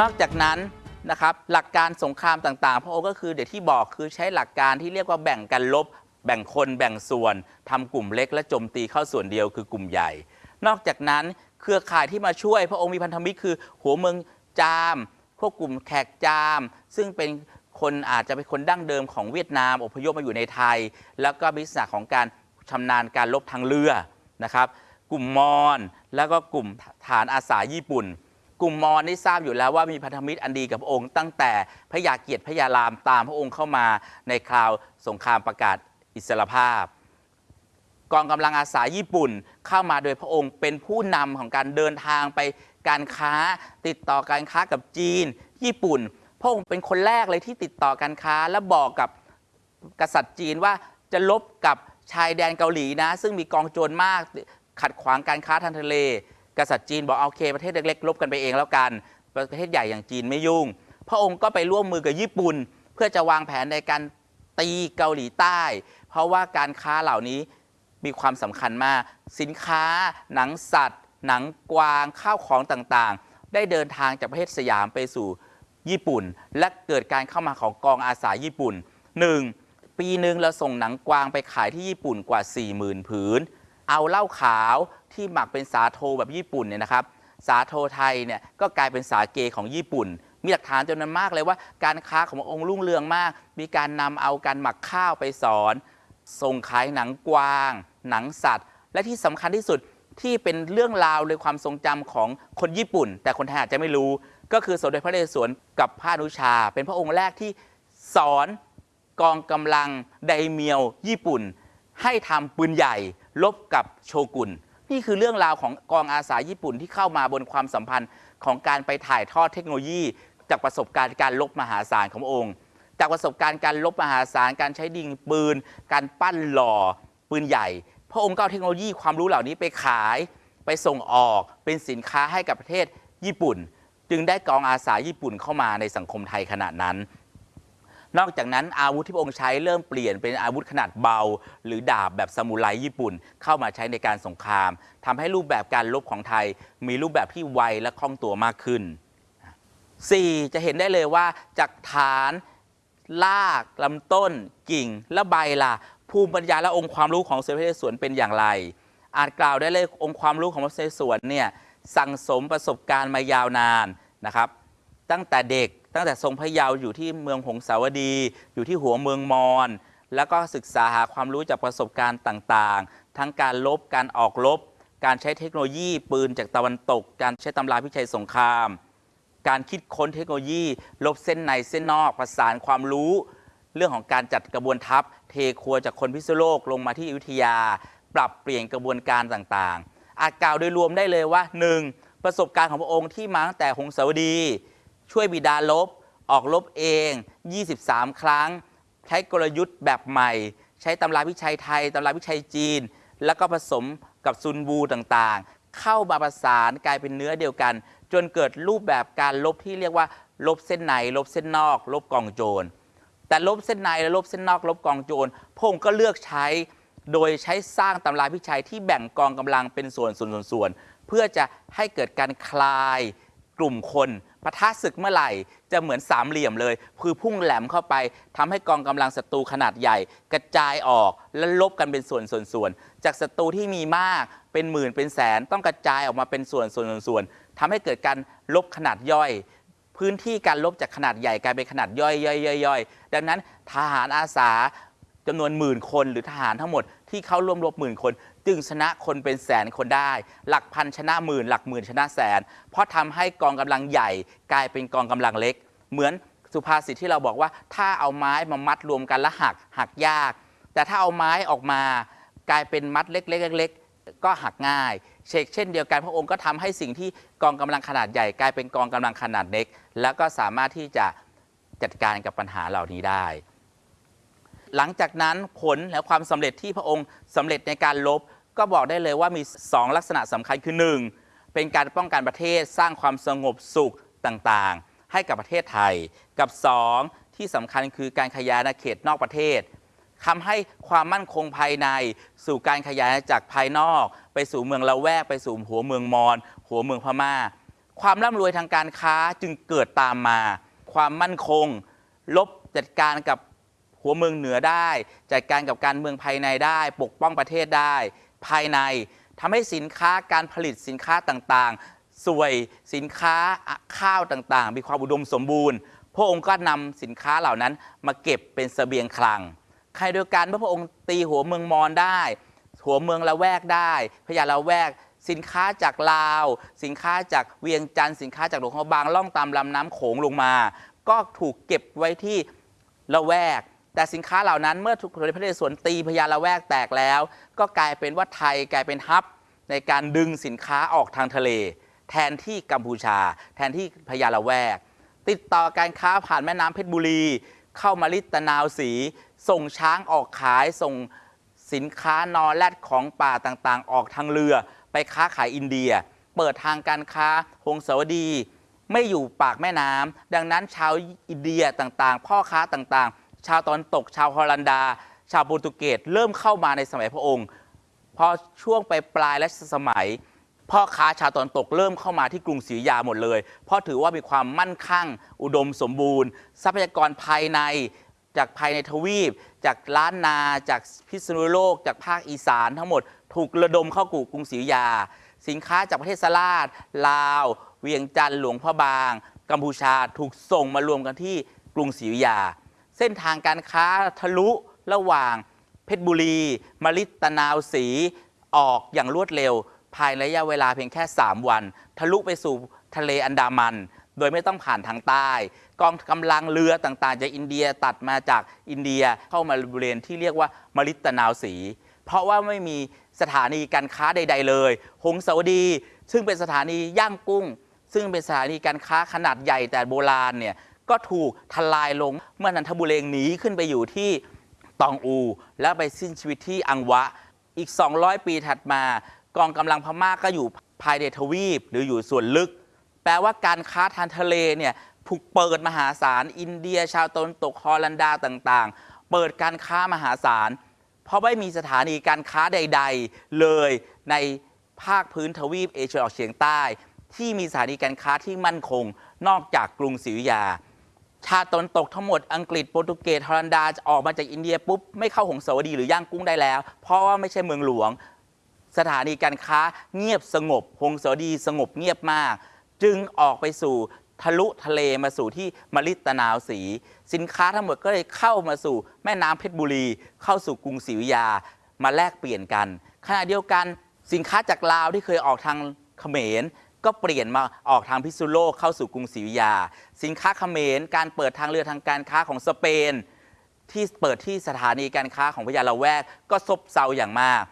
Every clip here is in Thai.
นอกจากนั้นนะครับหลักการสงครามต่างๆ พระองค์ก็คือเดี๋ยวที่บอกคือใช้หลักการที่เรียกว่าแบ่งกันลบ แบ่งคนแบ่งส่วนทำกลุ่มเล็กและโจมตีเข้าส่วนเดียวคือกลุ่มใหญ่ นอกจากนั้นเครือข่ายที่มาช่วย พระองค์มีพันธมิตรคือ หัวเมืองจาม พวกกลุ่มแขกจาม ซึ่งเป็นคนอาจจะเป็นคนดั้งเดิมของเวียดนามอพยพมาอยู่ในไทย แล้วก็มีลักษณะของการชำนาญการลบทางเรือนะครับ กลุ่มมอญแล้วก็กลุ่มฐานอาสาญี่ปุ่น กลุ่มมอญได้ทราบอยู่แล้วว่ามีพันธมิตรอันดีกับพระองค์ ตั้งแต่พระยาเกียรติพระยารามตามพระองค์เข้ามาในคราวสงครามประกาศอิสรภาพ กองกำลังอาสาญี่ปุ่นเข้ามาโดยพระองค์เป็นผู้นำของการเดินทางไปการค้าติดต่อการค้ากับจีน ญี่ปุ่น พระองค์เป็นคนแรกเลยที่ติดต่อการค้าและบอกกับกษัตริย์จีนว่าจะลบกับชายแดนเกาหลีนะ ซึ่งมีกองโจรมากขัดขวางการค้าทางทะเล กษัตริย์จีนบอกโอเค ประเทศเล็กๆลบกันไปเองแล้วกัน ประเทศใหญ่อย่างจีนไม่ยุ่ง พระองค์ก็ไปร่วมมือกับญี่ปุ่น เพื่อจะวางแผนในการตีเกาหลีใต้ เพราะว่าการค้าเหล่านี้มีความสำคัญมาก สินค้า หนังสัตว์ หนังกวางข้าวของต่างๆ ได้เดินทางจากประเทศสยามไปสู่ญี่ปุ่น และเกิดการเข้ามาของกองอาสาญี่ปุ่น 1. ปีหนึ่งเราส่งหนังกวางไปขายที่ญี่ปุ่นกว่า 40,000 ผืน เอาเหล้าขาวที่หมักเป็นสาโทแบบญี่ปุ่นเนี่ยนะครับสาโทไทยเนี่ยก็กลายเป็นสาเกของญี่ปุ่น มีหลักฐานจำนวนมากเลยว่า การค้าของพระองค์รุ่งเรืองมาก มีการนำเอาการหมักข้าวไปสอนส่งขายหนังกวาง หนังสัตว์ และที่สำคัญที่สุดที่เป็นเรื่องราวในความทรงจำของคนญี่ปุ่น แต่คนไทยอาจจะไม่รู้ ก็คือสมเด็จพระนเรศวรกับพระนุชา เป็นพระองค์แรกที่สอนกองกำลังไดเมียวญี่ปุ่น ให้ทำปืนใหญ่ ลบกับโชกุนนี่คือเรื่องราวของกองอาสาญี่ปุ่นที่เข้ามาบนความสัมพันธ์ของการไปถ่ายทอดเทคโนโลยี จากประสบการณ์การลบมหาศาลขององค์ จากประสบการณ์การลบมหาศาลการใช้ดิงปืน การปั้นหล่อปืนใหญ่ พระองค์ก็เอาเทคโนโลยีความรู้เหล่านี้ไปขาย ไปส่งออกเป็นสินค้าให้กับประเทศญี่ปุ่น จึงได้กองอาสาญี่ปุ่นเข้ามาในสังคมไทยขณะนั้น นอกจากนั้นอาวุธที่พระองค์ใช้เริ่มเปลี่ยนเป็นอาวุธขนาดเบา หรือดาบแบบซามูไรญี่ปุ่น เข้ามาใช้ในการสงครามทำให้รูปแบบการลบของไทย มีรูปแบบที่ไวและคล่องตัวมากขึ้น 4. จะเห็นได้เลยว่าจากฐานรากลำต้น กิ่ง และใบล่ะ ภูมิปัญญาและองค์ความรู้ของเสด็จพระเรศวรเป็นอย่างไร อาจกล่าวได้เลยองค์ความรู้ของพระนเรศวรเนี่ยสั่งสมประสบการณ์มายาวนานนะครับ ตั้งแต่เด็ก ตั้งแต่ทรงพระเยาว์อยู่ที่เมืองหงสาวดี อยู่ที่หัวเมืองมอญแล้วก็ศึกษาหาความรู้จากประสบการณ์ต่างๆ ทั้งการลบการออกลบ การใช้เทคโนโลยีปืนจากตะวันตก การใช้ตำราพิชัยสงคราม การคิดค้นเทคโนโลยี ลบเส้นในเส้นนอกประสานความรู้ เรื่องของการจัดกระบวนทัพ เทครัวจากคนพิษณุโลกลงมาที่อยุธยา ปรับเปลี่ยนกระบวนการต่างๆ อาจกล่าวโดยรวมได้เลยว่า 1. ประสบการณ์ของพระองค์ที่มาตั้งแต่หงสาวดี ช่วยบิดาลบ ออกลบเอง 23 ครั้ง ใช้กลยุทธ์แบบใหม่ ใช้ตำราวิชัยไทยตำราวิชัยจีน แล้วก็ผสมกับซุนบูต่างๆ เข้ามาประสานกลายเป็นเนื้อเดียวกัน จนเกิดรูปแบบการลบที่เรียกว่า ลบเส้นในลบเส้นนอก ลบกองโจรแต่ลบเส้นในและลบเส้นนอก ลบกองโจรพงค์ก็เลือกใช้ โดยใช้สร้างตำราพิชัยที่แบ่งกองกำลังเป็นส่วนส่วนส่วนส่วนเพื่อจะให้เกิดการคลายกลุ่มคน ปะทะศึกเมื่อไหร่ จะเหมือนสามเหลี่ยมเลย คือพุ่งแหลมเข้าไปทำให้กองกำลังศัตรูขนาดใหญ่ กระจายออกและลบกันเป็นส่วนส่วนส่วนจากศัตรูที่มีมากเป็นหมื่นเป็นแสน ต้องกระจายออกมาเป็นส่วนส่วนส่วนส่วนทำให้เกิดการลบขนาดย่อย พื้นที่การลบจากขนาดใหญ่กลายเป็นขนาดย่อยย่อยย่อยย่อยดังนั้นทหารอาสา จำนวนหมื่นคนหรือทหารทั้งหมดที่เข้าร่วมรบหมื่นคน จึงชนะคนเป็นแสนคนได้ หลักพันชนะหมื่นหลักหมื่นชนะแสน เพราะทำให้กองกำลังใหญ่กลายเป็นกองกำลังเล็ก เหมือนสุภาษิตที่เราบอกว่า ถ้าเอาไม้มามัดรวมกันแล้วหักหักยาก แต่ถ้าเอาไม้ออกมากลายเป็นมัดเล็กๆเล็กๆก็หักง่าย เชกเช่นเดียวกันพระองค์ก็ทำให้สิ่งที่กองกำลังขนาดใหญ่ กลายเป็นกองกำลังขนาดเล็ก แล้วก็สามารถที่จะจัดการกับปัญหาเหล่านี้ได้ หลังจากนั้นผลและความสำเร็จที่พระองค์สำเร็จในการลบ ก็บอกได้เลยว่ามี 2 ลักษณะสำคัญคือ 1. เป็นการป้องกันประเทศสร้างความสงบสุขต่างๆ ให้กับประเทศไทย กับ 2. ที่สำคัญคือการขยายอาณาเขตนอกประเทศทำให้ความมั่นคงภายใน สู่การขยายจากภายนอก ไปสู่เมืองละแวกไปสู่หัวเมืองมอญหัวเมืองพม่า ความร่ำรวยทางการค้าจึงเกิดตามมา ความมั่นคง ลบจัดการกับ หัวเมืองเหนือได้ จัดการกับการเมืองภายในได้ ปกป้องประเทศได้ ภายในทำให้สินค้าการผลิตสินค้าต่างๆ สวยสินค้าข้าวต่างๆ มีความอุดมสมบูรณ์ พระองค์ก็นำสินค้าเหล่านั้นมาเก็บเป็นเสบียงคลัง ใครเดียกันเมื่อพระองค์ตีหัวเมืองมอญได้ หัวเมืองละแวกได้พญาละแวกสินค้าจากลาว สินค้าจากเวียงจันทร์สินค้าจากหลวงพระบางล่องตามลำน้ำโขงลงมา ก็ถูกเก็บไว้ที่ละแวก แต่สินค้าเหล่านั้นเมื่อถูกพระนเรศวรตีพญาละแวกแตกแล้ว ก็กลายเป็นว่าไทยกลายเป็นฮับ ในการดึงสินค้าออกทางทะเล แทนที่กัมพูชา แทนที่พญาละแวก ติดต่อการค้าผ่านแม่น้ำเพชรบุรี เข้ามาลิตนาวสี ส่งช้างออกขายส่งสินค้านอแรดของป่าต่างๆ ออกทางเรือไปค้าขายอินเดีย เปิดทางการค้าหงสาวดี ไม่อยู่ปากแม่น้ำดังนั้นชาวอินเดียต่างๆ พ่อค้าต่างๆ ชาวตอนตก ชาวฮอลันดา ชาวโปรตุเกสเริ่มเข้ามาในสมัยพระองค์ พอช่วงไปปลายและสมัยพ่อค้าชาวตะวันตกเริ่มเข้ามาที่กรุงศรีอยุธยาหมดเลย เพราะถือว่ามีความมั่นคั่งอุดมสมบูรณ์ ทรัพยากรภายในจากภายในทวีป จากล้านนาจากพิษณุโลก จากภาคอีสานทั้งหมดถูกระดมเข้ากูกรุงศรีอยุธยา สินค้าจากประเทศสลาดลาว เวียงจันทร์หลวงพระบาง กัมพูชาถูกส่งมารวมกันที่กรุงศรีอยุธยา เส้นทางการค้าทะลุระหว่าง เพชรบุรีมลิตนาวสีออกอย่างรวดเร็ว ภายในระยะเวลาเพียงแค่ 3 วัน ทะลุไปสู่ทะเลอันดามัน โดยไม่ต้องผ่านทางใต้ กองกำลังเรือต่างๆ จากอินเดียตัดมาจากอินเดียเข้ามาบริเวณที่เรียกว่ามลิตนาวสี เพราะว่าไม่มีสถานีการค้าใด ๆ เลย หงสาวดี ซึ่งเป็นสถานีย่างกุ้ง ซึ่งเป็นสถานีการค้าขนาดใหญ่แต่โบราณเนี่ย ก็ถูกทลายลงเมื่อนันทบุเรงหนีขึ้นไปอยู่ที่ตองอู แล้วไปสิ้นชีวิตที่อังวะ อีก 200 ปีถัดมา กองกำลังพม่าก็อยู่ภายในทวีปหรืออยู่ส่วนลึก แปลว่าการค้าทางทะเลเนี่ยถูกเปิดมหาศาล อินเดีย ชาวตะวันตกฮอลันดาต่างๆ เปิดการค้ามหาศาล เพราะไม่มีสถานีการค้าใด ๆ เลยในภาคพื้นทวีปเอเชียตะวันออกเฉียงใต้ ที่มีสถานีการค้าที่มั่นคง นอกจากกรุงศรีอยุธยา ชาติตนตกทั้งหมดอังกฤษโปรตุเกสฮอลันดาจะออกมาจากอินเดียปุ๊บ ไม่เข้าหงสาวดีหรือย่างกุ้งได้แล้ว เพราะว่าไม่ใช่เมืองหลวง สถานีการค้าเงียบสงบ หงสาวดีสงบเงียบมาก จึงออกไปสู่ทะลุทะเลมาสู่ที่มลิตนาวสี สินค้าทั้งหมดก็เลยเข้ามาสู่แม่น้ำเพชรบุรี เข้าสู่กรุงศรีอยุธยามาแลกเปลี่ยนกันขณะเดียวกันสินค้าจากลาวที่เคยออกทางเขมร ก็เปลี่ยนมาออกทางพิษณุโลกเข้าสู่กรุงศรีอยุธยา สินค้าเขมร การเปิดทางเรือทางการค้าของสเปน ที่เปิดที่สถานีการค้าของพญาละแวก ก็ซบเซาอย่างมาก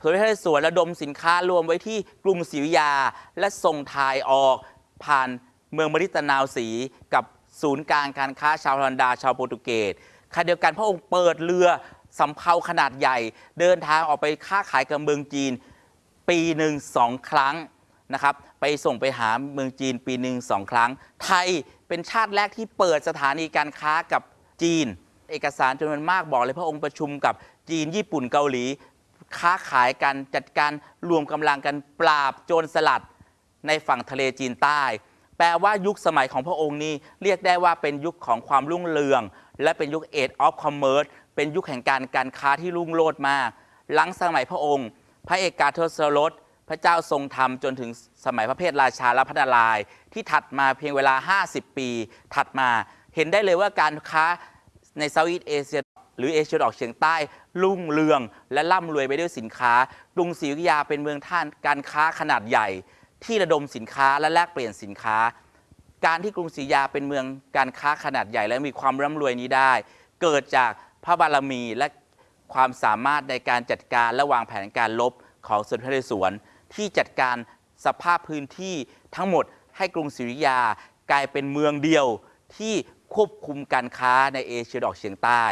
สมเด็จพระนเรศวรระดมสินค้ารวมไว้ที่กรุงศรีอยุธยา และส่งถ่ายออกผ่านเมืองมริตนาวสีกับศูนย์กลางการค้าชาวฮอลันดาชาวโปรตุเกสขณะเดียวกันพระองค์เปิดเรือสำเภาขนาดใหญ่ เดินทางออกไปค้าขายกับเมืองจีน ปีหนึ่งสองครั้ง นะครับไปส่งไปหาเมืองจีนปีหนึ่งสองครั้ง ไทยเป็นชาติแรกที่เปิดสถานีการค้ากับจีน เอกสารจำนวนมากบอกเลยพระองค์ประชุมกับจีนญี่ปุ่นเกาหลี ค้าขายกันจัดการรวมกำลังกันปราบโจรสลัดในฝั่งทะเลจีนใต้ แปลว่ายุคสมัยของพระองค์นี้เรียกได้ว่าเป็นยุคของความรุ่งเรือง และเป็นยุค Age of Commerce เป็นยุคแห่งการการค้าที่รุ่งโรจน์มาก หลังสมัยพระองค์ พระเอกกาเทศรส พระเจ้าทรงธรรมจนถึงสมัยพระเพทราชาและพระนารายณ์ที่ถัดมาเพียงเวลา 50 ปี ถัดมาเห็นได้เลยว่าการค้าในเซาท์อีสเอเชียหรือเอเชียตะวันออกเฉียงใต้รุ่งเรือง และร่ำรวยไปด้วยสินค้ากรุงศรีอยุธยาเป็นเมืองท่านการค้าขนาดใหญ่ ที่ระดมสินค้าและแลกเปลี่ยนสินค้า การที่กรุงศรีอยุธยาเป็นเมืองการค้าขนาดใหญ่ และมีความร่ำรวยนี้ได้ เกิดจากพระบารมีและความสามารถในการจัดการและวางแผนการลบของสมเด็จพระนเรศวร ที่จัดการสภาพพื้นที่ทั้งหมดให้กรุงศรีอยุธยากลายเป็นเมืองเดียวที่ควบคุมการค้าในเอเชียตะวันอกเฉียงใต้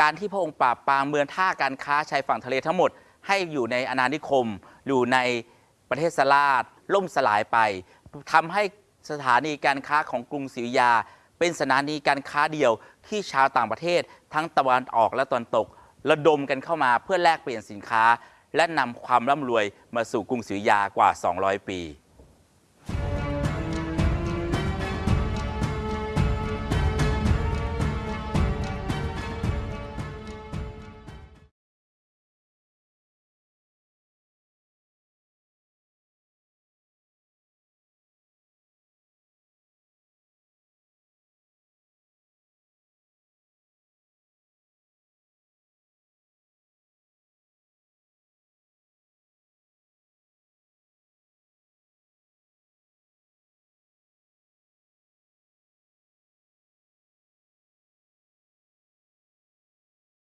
การที่พระองค์ปราบปรามเมืองท่าการค้าชายฝั่งทะเลทั้งหมด ให้อยู่ในอาณานิคม อยู่ในประเทศสลาดล่มสลายไปทำให้สถานีการค้าของกรุงศรีอยุธยา เป็นสถานีการค้าเดียวที่ชาวต่างประเทศ ทั้งตะวันออกและตะวันตก ระดมกันเข้ามาเพื่อแลกเปลี่ยนสินค้า และนำความร่ำรวยมาสู่กรุงศรีอยุธยากว่า 200 ปี